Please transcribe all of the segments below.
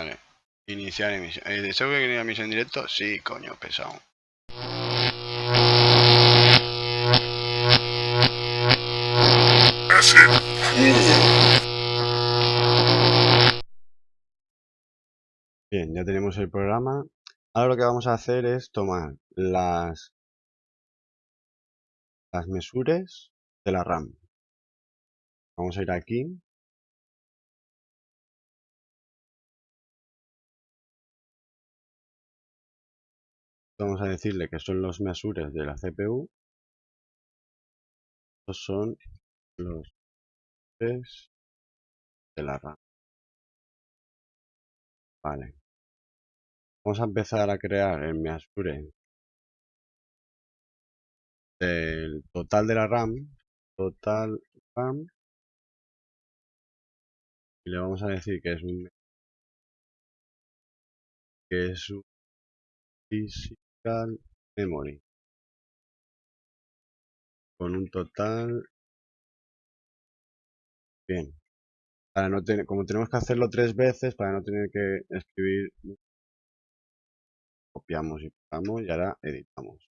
Vale. Iniciar emisión. ¿Eh, ¿Deseo que quería emisión en directo? Sí, coño, pesado. Bien, ya tenemos el programa. Ahora lo que vamos a hacer es tomar las, las mesures de la RAM. Vamos a ir aquí. Vamos a decirle que son los mesures de la CPU. Estos son los mesures de la RAM. Vale. Vamos a empezar a crear el mesure del total de la RAM. Total RAM. Y le vamos a decir que es un que es un memory. Con un total bien. Para no tener como tenemos que hacerlo tres veces para no tener que escribir copiamos y pegamos y ahora editamos.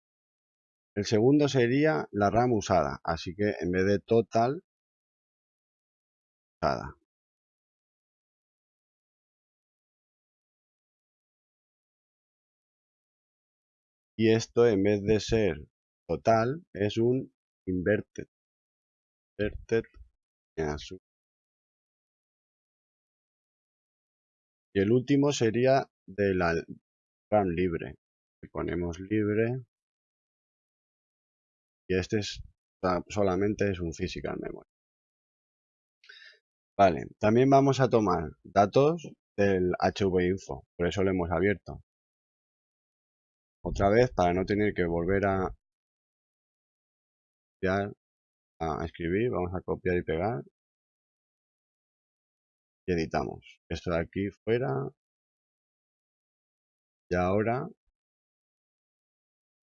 El segundo sería la RAM usada así que en vez de total usada y esto en vez de ser total es un inverted inverted y el último sería de la RAM libre. Ponemos libre. Y este es solamente es un physical memory. Vale también vamos a tomar datos del HV-info por eso lo hemos abierto otra vez para no tener que volver a escribir vamos a copiar y pegar. Y editamos. Esto de aquí fuera. Y ahora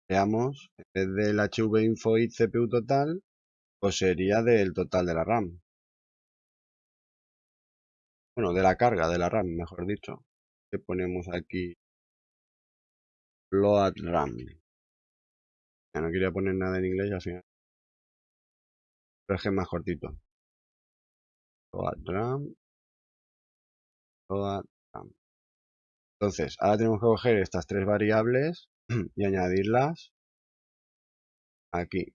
veamos en vez del hv info y cpu total pues sería del total de la ram. Bueno de la carga de la ram mejor dicho. Que ponemos aquí load ram. Ya no quería poner nada en inglés al final pero es que es más cortito. Load ram. Load ram. Entonces ahora tenemos que coger estas tres variables y añadirlas aquí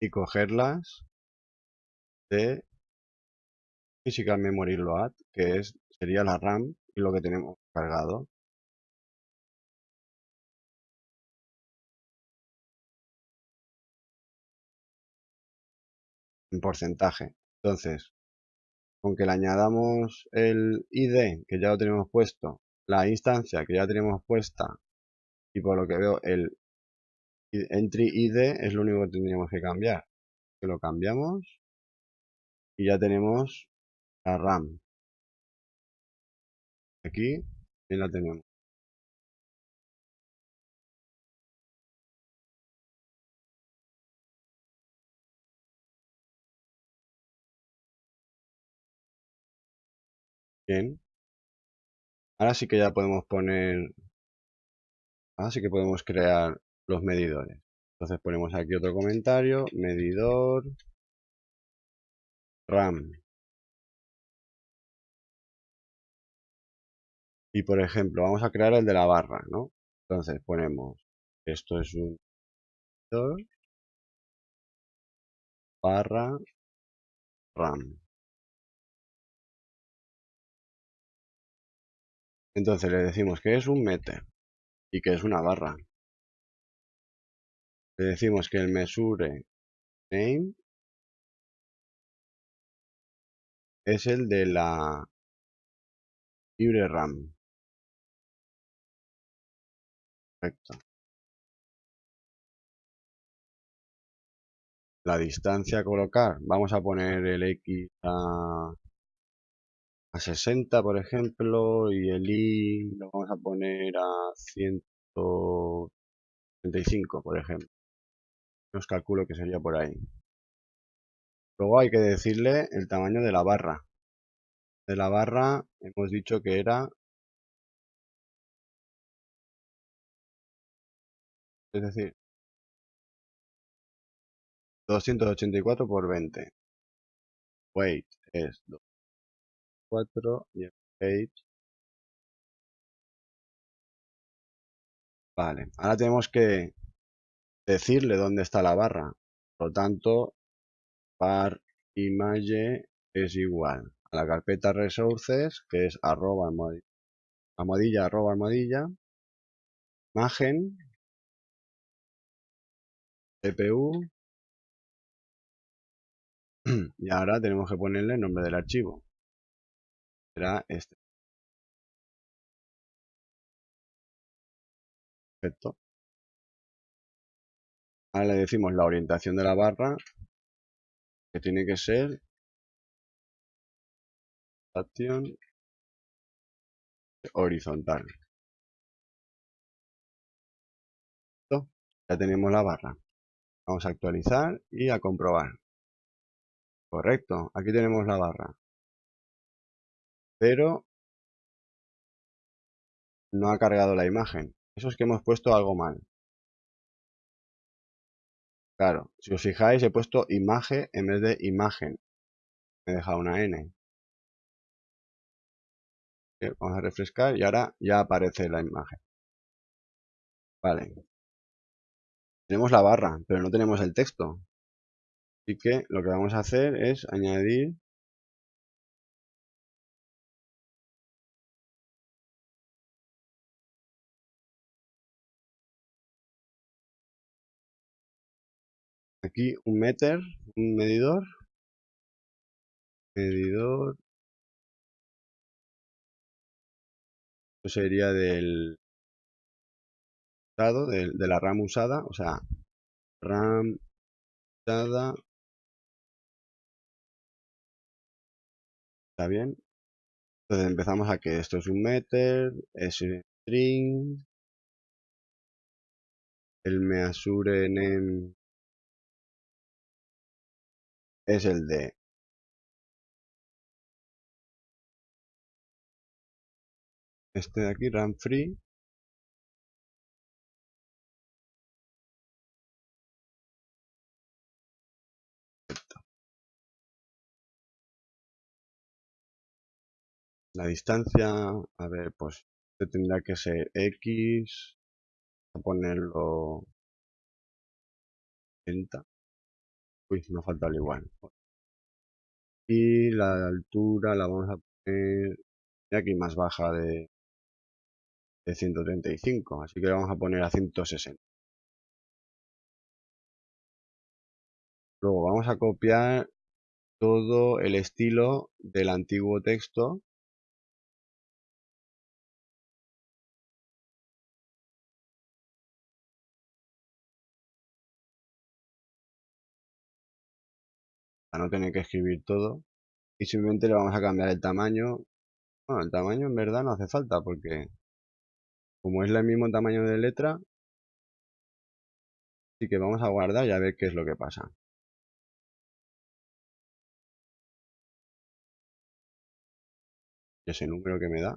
y cogerlas de Physical Memory Load, que es, sería la RAM y lo que tenemos cargado. En porcentaje. Entonces, con que le añadamos el ID, que ya lo tenemos puesto, la instancia que ya tenemos puesta, y por lo que veo el entry ID es lo único que tendríamos que cambiar. Lo cambiamos y ya tenemos la RAM. Aquí y la tenemos. Bien. Ahora sí que ya podemos poner... Ahora sí que podemos crear los medidores. Entonces ponemos aquí otro comentario, medidor RAM. Y por ejemplo, vamos a crear el de la barra, ¿no? Entonces ponemos, esto es un medidor barra RAM. Entonces le decimos que es un meter y que es una barra. Le decimos que el mesure name es el de la libre RAM. Perfecto. La distancia a colocar, vamos a poner el X a, a 60 por ejemplo y el Y lo vamos a poner a 100 35, por ejemplo. Os calculo que sería por ahí. Luego hay que decirle el tamaño de la barra. De la barra hemos dicho que era... Es decir, 284 por 20. Weight es 4 y el height. Vale, ahora tenemos que decirle dónde está la barra. Por lo tanto, par image es igual a la carpeta resources, que es arroba almohadilla, arroba almohadilla, imagen, CPU, y ahora tenemos que ponerle el nombre del archivo. Será este. Perfecto. Ahora le decimos la orientación de la barra, que tiene que ser horizontal. Ya tenemos la barra. Vamos a actualizar y a comprobar. Correcto, aquí tenemos la barra. Pero no ha cargado la imagen. Eso es que hemos puesto algo mal. Claro, si os fijáis he puesto imagen en vez de imagen. Me he dejado una N. Vamos a refrescar y ahora ya aparece la imagen. Vale. Tenemos la barra, pero no tenemos el texto. Así que lo que vamos a hacer es añadir aquí un meter, un medidor, medidor, esto sería del usado, de, de la RAM usada, o sea, RAM usada. ¿Está bien? Entonces empezamos a que esto es un meter, es un string, el measure name es el de este de aquí, run free. La distancia, a ver, pues tendrá que ser X, a ponerlo 30. Uy, me falta el igual. Y la altura la vamos a poner aquí más baja de, de 135, así que la vamos a poner a 160. Luego vamos a copiar todo el estilo del antiguo texto no tener que escribir todo y simplemente le vamos a cambiar el tamaño. Bueno, el tamaño en verdad no hace falta porque como es el mismo tamaño de letra así que vamos a guardar y a ver qué es lo que pasa. Ese número que me da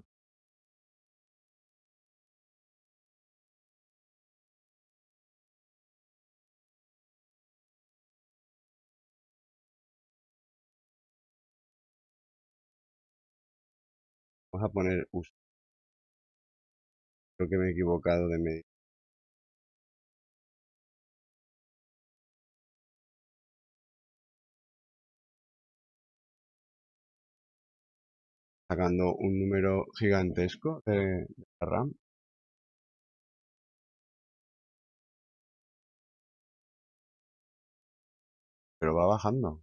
Vamos a poner uso. Creo que me he equivocado de medio. Sacando un número gigantesco de, la RAM. Pero va bajando.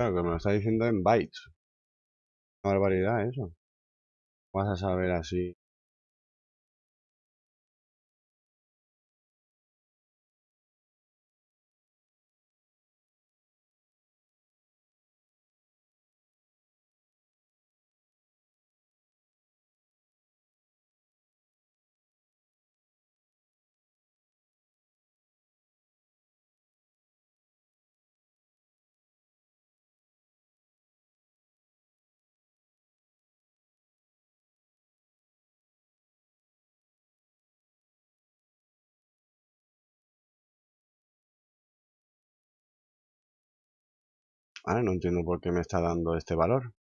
Claro, que me lo está diciendo en bytes. Una barbaridad eso. Vas a saber así. No entiendo por qué me está dando este valor.